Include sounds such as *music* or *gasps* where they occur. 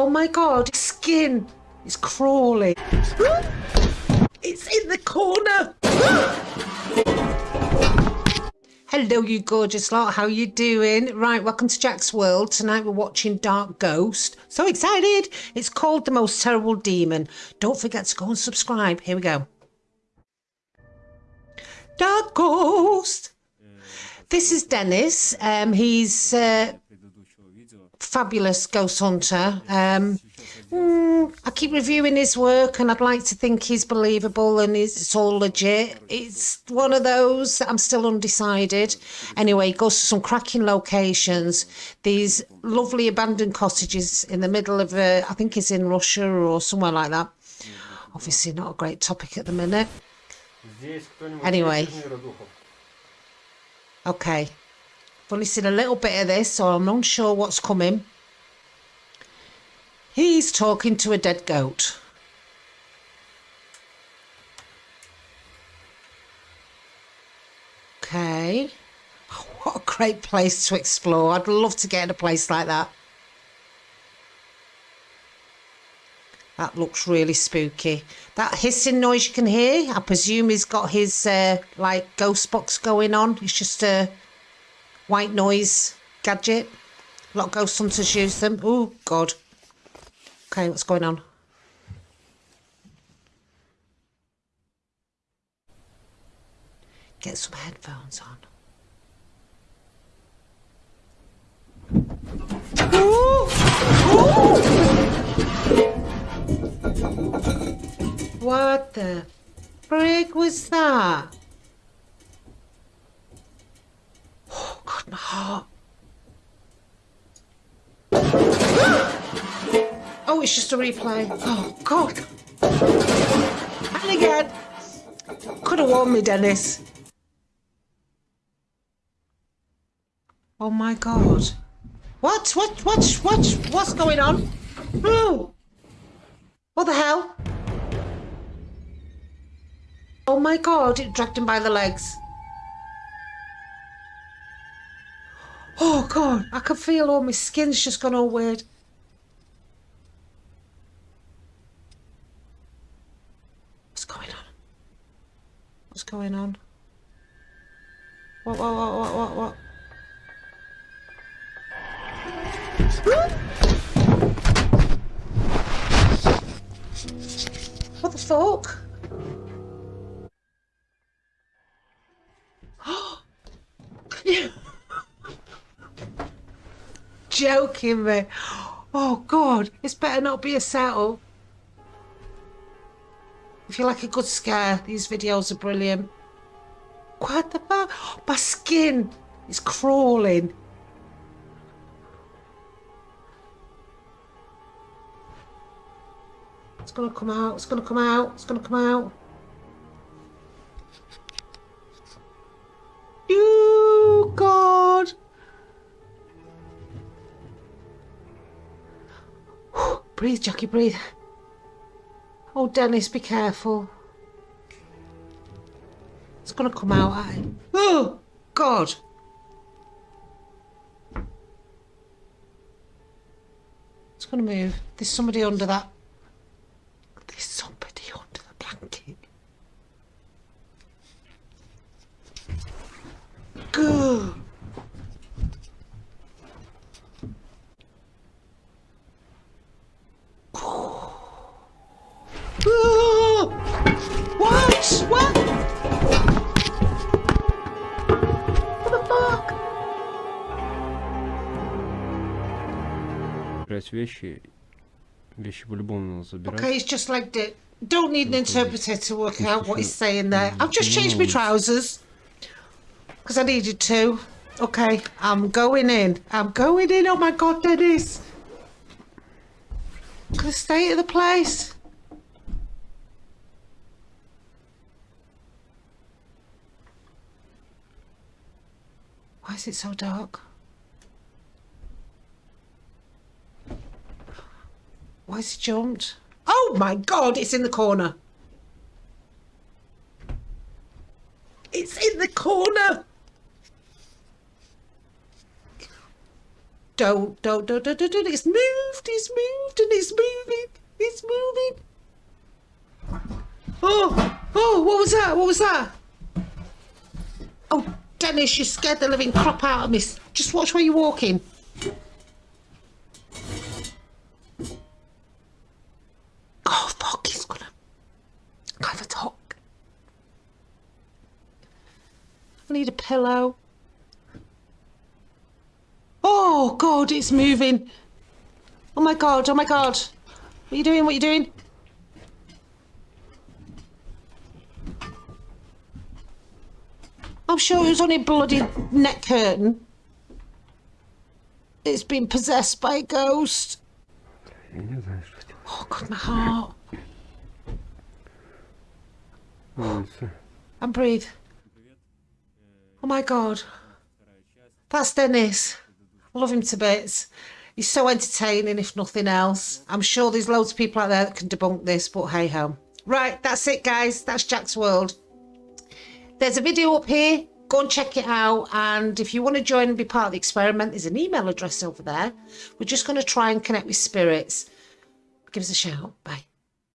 Oh my god, his skin is crawling. It's in the corner. Hello, you gorgeous lot. How you doing? Right, welcome to Jack's World. Tonight we're watching Dark Ghost. So excited! It's called The Most Terrible Demon. Don't forget to go and subscribe. Here we go. Dark Ghost. This is Dennis. Um, he's uh, fabulous ghost hunter. Um, mm, I keep reviewing his work, and I'd like to think he's believable and it's all legit. It's one of those that I'm still undecided. Anyway, he goes to some cracking locations. These lovely abandoned cottages in the middle of, uh, I think it's in Russia or somewhere like that. Obviously, not a great topic at the minute. Anyway. Okay. I've only seen a little bit of this, so I'm not sure what's coming. He's talking to a dead goat. Okay. *laughs* What a great place to explore. I'd love to get in a place like that. That looks really spooky. That hissing noise you can hear, I presume he's got his uh, like ghost box going on. It's just a white noise gadget. A lot of ghost hunters use them. Oh, God. Okay, what's going on? Get some headphones on. Ooh! Ooh! What the frig was that? Oh, God, my heart. *gasps* Oh, it's just a replay. Oh, God. And again. Could have warned me, Dennis. Oh, my God. What? What? What? What? What's going on? Oh. What the hell? Oh my god, it dragged him by the legs. Oh god, I can feel all my skin's just gone all weird. What's going on? What's going on? What, what, what, what, what, what? What the fuck? Joking me. Oh god, it's better not be a settle. If you like a good scare, these videos are brilliant. What the fuck? My skin is crawling. It's gonna come out, it's gonna come out, it's gonna come out. You God! Breathe, Jackie, breathe. Oh, Dennis, be careful. It's gonna come out at him. Oh, God! It's gonna move. There's somebody under that. вещи Вещи по-любому надо забирать. Okay, he's just legged it. Don't need an interpreter to work out what he's saying there. I've just changed my trousers. Because I needed to. Okay, I'm going in. I'm going in. Oh my god, Dennis. Look at the state of the place. Why is it so dark? Why has he jumped? Oh my god, it's in the corner. It's in the corner. don't, don't, don't, don't, don't. It's moved, it's moved, and it's moving, it's moving. Oh, oh, what was that? What was that? Oh, Dennis, you scared the living crap out of me. Just watch where you're walking. Oh, fuck, he's gonna have a talk. I need a pillow. Oh, God, it's moving. Oh, my God. Oh, my God. What are you doing? What are you doing? I'm sure it was a bloody neck curtain. It's been possessed by a ghost. Oh God, my heart. Oh, uh, and breathe. Oh my god. That's Dennis. I love him to bits. He's so entertaining, if nothing else. I'm sure there's loads of people out there that can debunk this, but hey ho. Right, that's it, guys. That's Jack's World. There's a video up here. Go and check it out. And if you want to join and be part of the experiment, there's an email address over there. We're just going to try and connect with spirits. Give us a shout. Bye.